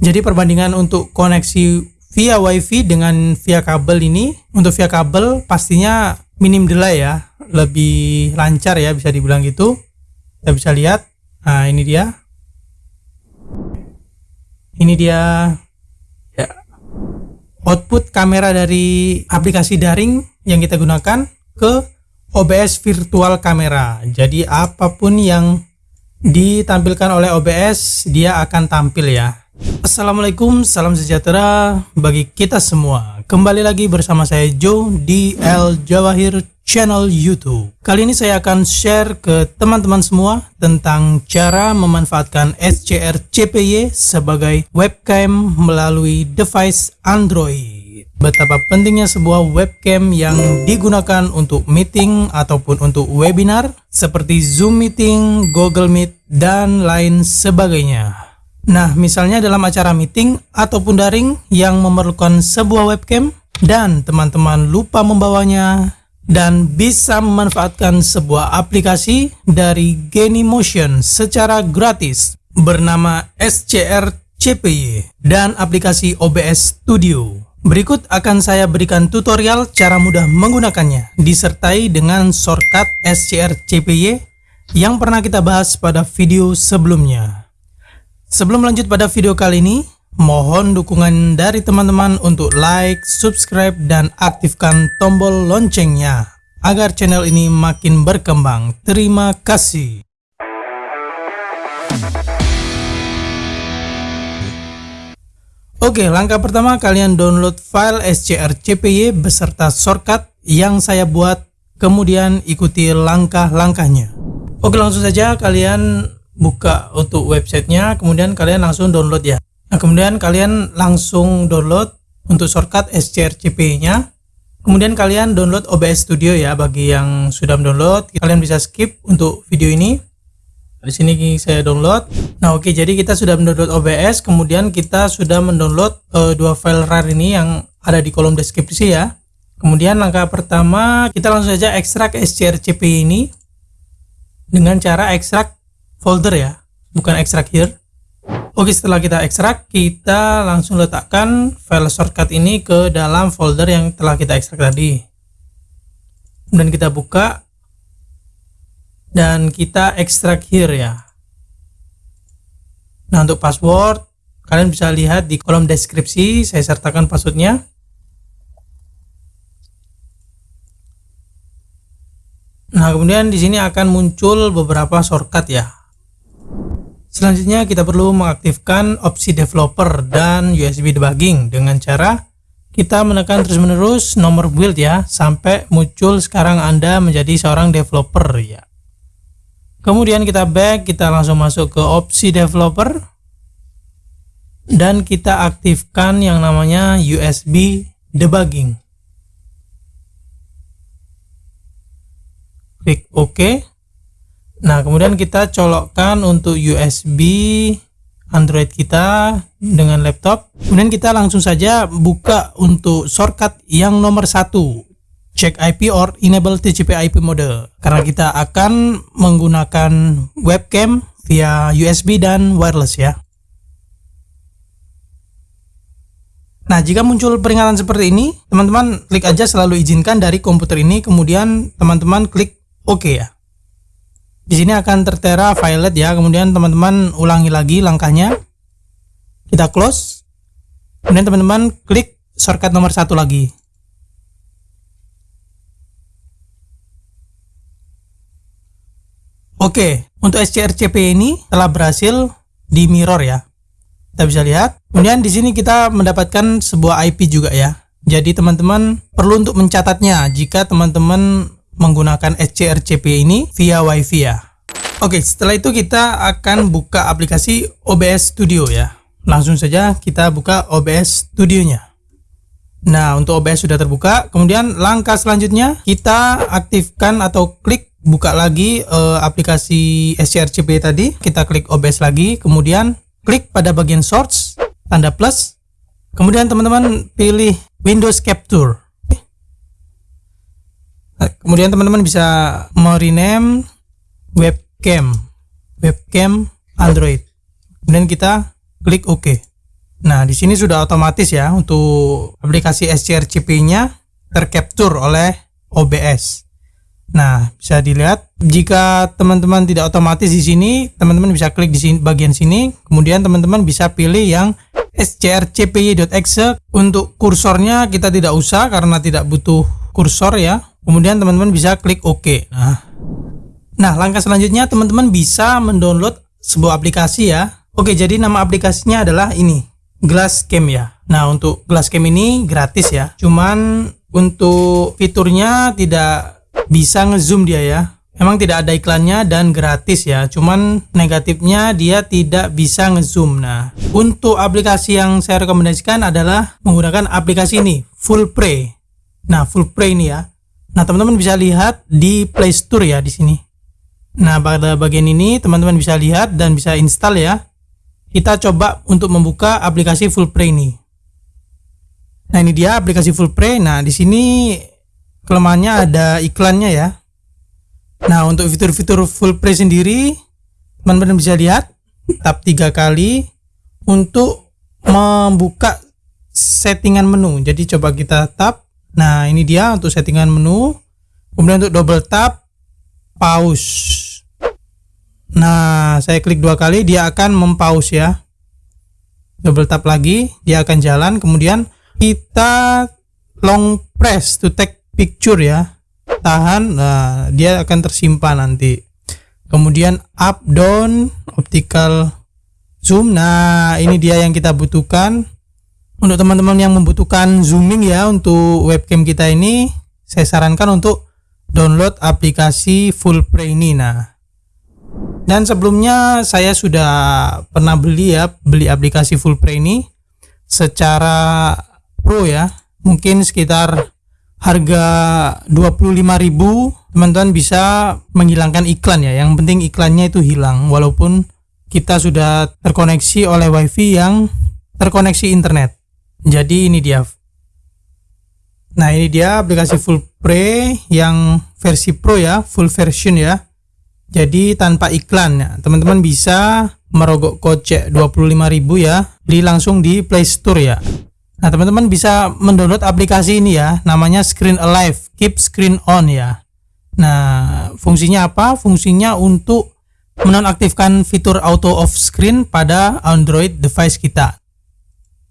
Jadi perbandingan untuk koneksi via WiFi dengan via kabel ini, untuk via kabel pastinya minim delay ya, lebih lancar ya bisa dibilang gitu. Kita bisa lihat, nah ini dia. Ini dia ya, output kamera dari aplikasi daring yang kita gunakan ke OBS virtual kamera. Jadi apa pun yang ditampilkan oleh OBS dia akan tampil ya. Assalamualaikum, salam sejahtera bagi kita semua. Kembali lagi bersama saya Joe di El Jawahir channel YouTube. Kali ini saya akan share ke teman-teman semua tentang cara memanfaatkan SCR CPY sebagai webcam melalui device Android. Betapa pentingnya sebuah webcam yang digunakan untuk meeting ataupun untuk webinar seperti Zoom Meeting, Google Meet, dan lain sebagainya. Nah, misalnya dalam acara meeting ataupun daring yang memerlukan sebuah webcam dan teman-teman lupa membawanya dan bisa memanfaatkan sebuah aplikasi dari Genymotion secara gratis bernama SCR CPY dan aplikasi OBS Studio. Berikut akan saya berikan tutorial cara mudah menggunakannya disertai dengan shortcut SCR CPY yang pernah kita bahas pada video sebelumnya. Sebelum lanjut pada video kali ini, mohon dukungan dari teman-teman untuk like, subscribe, dan aktifkan tombol loncengnya agar channel ini makin berkembang. Terima kasih. Oke, langkah pertama kalian download file SCR CPY beserta shortcut yang saya buat, kemudian ikuti langkah-langkahnya. Oke, langsung saja kalian buka untuk websitenya kemudian kalian langsung download ya. Nah kemudian kalian langsung download untuk shortcut SCRCP nya kemudian kalian download OBS Studio ya bagi yang sudah mendownload. Kalian bisa skip untuk video ini. Di sini saya download. Nah oke jadi kita sudah mendownload OBS kemudian kita sudah mendownload uh, dua file RAR ini yang ada di kolom deskripsi ya. Kemudian langkah pertama kita langsung saja ekstrak SCRCP ini dengan cara ekstrak folder ya bukan extract here. Oke setelah kita ekstrak kita langsung letakkan file shortcut ini ke dalam folder yang telah kita ekstrak tadi. Kemudian kita buka dan kita ekstrak here ya. Nah untuk password kalian bisa lihat di kolom deskripsi saya sertakan passwordnya. Nah, kemudian di sini akan muncul beberapa shortcut ya. Selanjutnya kita perlu mengaktifkan opsi developer dan USB debugging dengan cara kita menekan terus menerus nomor build ya sampai muncul sekarang Anda menjadi seorang developer ya. Kemudian kita back, kita langsung masuk ke opsi developer dan kita aktifkan yang namanya USB debugging. Klik OK. Nah, kemudian kita colokkan untuk USB Android kita dengan laptop. Kemudian kita langsung saja buka untuk shortcut yang nomor satu. Check IP or enable TCP IP mode. Karena kita akan menggunakan webcam via USB dan wireless ya. Nah, jika muncul peringatan seperti ini, teman-teman klik aja selalu izinkan dari komputer ini, kemudian teman-teman klik OK ya. Di sini akan tertera violet ya. Kemudian teman-teman ulangi lagi langkahnya. Kita close. Kemudian teman-teman klik shortcut nomor satu lagi. Oke, untuk SCRCP ini telah berhasil di mirror ya. Kita bisa lihat. Kemudian di sini kita mendapatkan sebuah IP juga ya. Jadi teman-teman perlu untuk mencatatnya jika teman-teman menggunakan SCRCP ini via WiFi ya. Oke, setelah itu kita akan buka aplikasi OBS Studio ya. Langsung saja kita buka OBS Studio-nya. Nah, untuk OBS sudah terbuka. Kemudian langkah selanjutnya kita aktifkan atau klik buka lagi uh, aplikasi SCRCP tadi. Kita klik OBS lagi, kemudian klik pada bagian source tanda plus. Kemudian teman-teman pilih Windows Capture. Kemudian teman-teman bisa merename webcam webcam Android. Kemudian kita klik OK. Nah, di sini sudah otomatis ya untuk aplikasi SCRCP-nya tercapture oleh OBS. Nah, bisa dilihat jika teman-teman tidak otomatis di sini, teman-teman bisa klik di sini, bagian sini, kemudian teman-teman bisa pilih yang scrcpy.exe untuk kursornya kita tidak usah karena tidak butuh kursor ya. Kemudian teman-teman bisa klik OK. Nah, nah langkah selanjutnya teman-teman bisa mendownload sebuah aplikasi ya. Oke, jadi nama aplikasinya adalah ini, Glasscam ya. Nah, untuk Glasscam ini gratis ya. Cuman untuk fiturnya tidak bisa ngezoom dia ya Emang tidak ada iklannya dan gratis ya. Cuman negatifnya dia tidak bisa ngezoom. Nah, untuk aplikasi yang saya rekomendasikan adalah menggunakan aplikasi ini, Full Play. Nah, Full Play ini ya. Nah, teman-teman bisa lihat di Play Store ya di sini. Nah, pada bagian ini teman-teman bisa lihat dan bisa install ya. Kita coba untuk membuka aplikasi Full Play ini. Nah, ini dia aplikasi Full Play. Nah, di sini kelemahannya ada iklannya ya nah untuk fitur-fitur full play sendiri teman-teman bisa lihat tap tiga kali untuk membuka settingan menu jadi coba kita tap nah ini dia untuk settingan menu. Kemudian untuk double tap pause. Nah saya klik dua kali dia akan mempause ya. Double tap lagi dia akan jalan. Kemudian kita long press to take picture ya. Tahan nah dia akan tersimpan nanti. Kemudian up down optical zoom. Nah ini dia yang kita butuhkan untuk teman-teman yang membutuhkan zooming ya untuk webcam kita ini saya sarankan untuk download aplikasi full play ini nah. Dan sebelumnya saya sudah pernah beli ya beli aplikasi full play ini secara pro ya. Mungkin sekitar harga 25.000 teman-teman bisa menghilangkan iklan ya. Yang penting iklannya itu hilang walaupun kita sudah terkoneksi oleh wifi yang terkoneksi internet jadi ini dia. Nah ini dia aplikasi full pre yang versi pro ya full version ya. Jadi tanpa iklan ya. Teman-teman bisa merogok kocek 25.000 ya. Beli langsung di Play Store ya. Nah, teman-teman bisa mendownload aplikasi ini ya, namanya Screen Alive, Keep Screen On ya. Nah, fungsinya apa? Fungsinya untuk menonaktifkan fitur auto off screen pada Android device kita.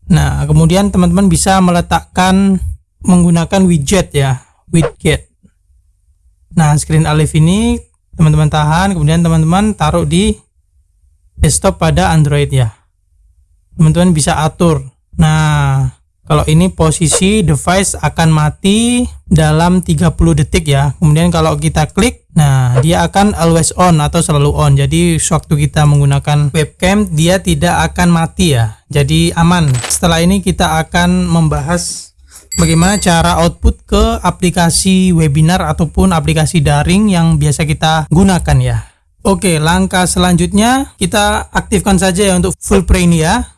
Nah, kemudian teman-teman bisa meletakkan menggunakan widget ya, widget. Nah, Screen Alive ini teman-teman tahan, kemudian teman-teman taruh di desktop pada Android ya. Teman-teman bisa atur. Nah, kalau ini posisi device akan mati dalam 30 detik ya. Kemudian kalau kita klik nah dia akan always on atau selalu on. Jadi sewaktu kita menggunakan webcam dia tidak akan mati ya. Jadi aman. Setelah ini kita akan membahas bagaimana cara output ke aplikasi webinar ataupun aplikasi daring yang biasa kita gunakan ya. Oke langkah selanjutnya kita aktifkan saja ya untuk full play ya.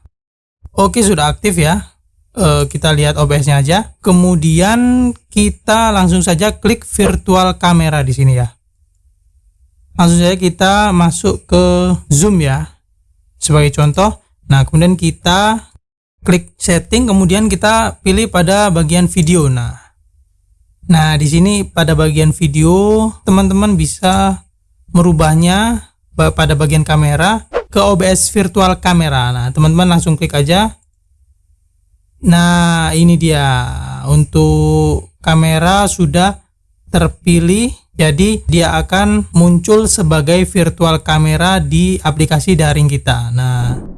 Oke sudah aktif ya uh, kita lihat OBS-nya aja. Kemudian kita langsung saja klik virtual kamera di sini ya. Langsung saja kita masuk ke Zoom ya. Sebagai contoh. Nah, kemudian kita klik setting kemudian kita pilih pada bagian video. Nah, nah di sini pada bagian video teman-teman bisa merubahnya pada bagian kamera ke OBS virtual kamera. Nah, teman-teman langsung klik aja Nah, ini dia untuk kamera sudah terpilih jadi dia akan muncul sebagai virtual kamera di aplikasi daring kita. Nah,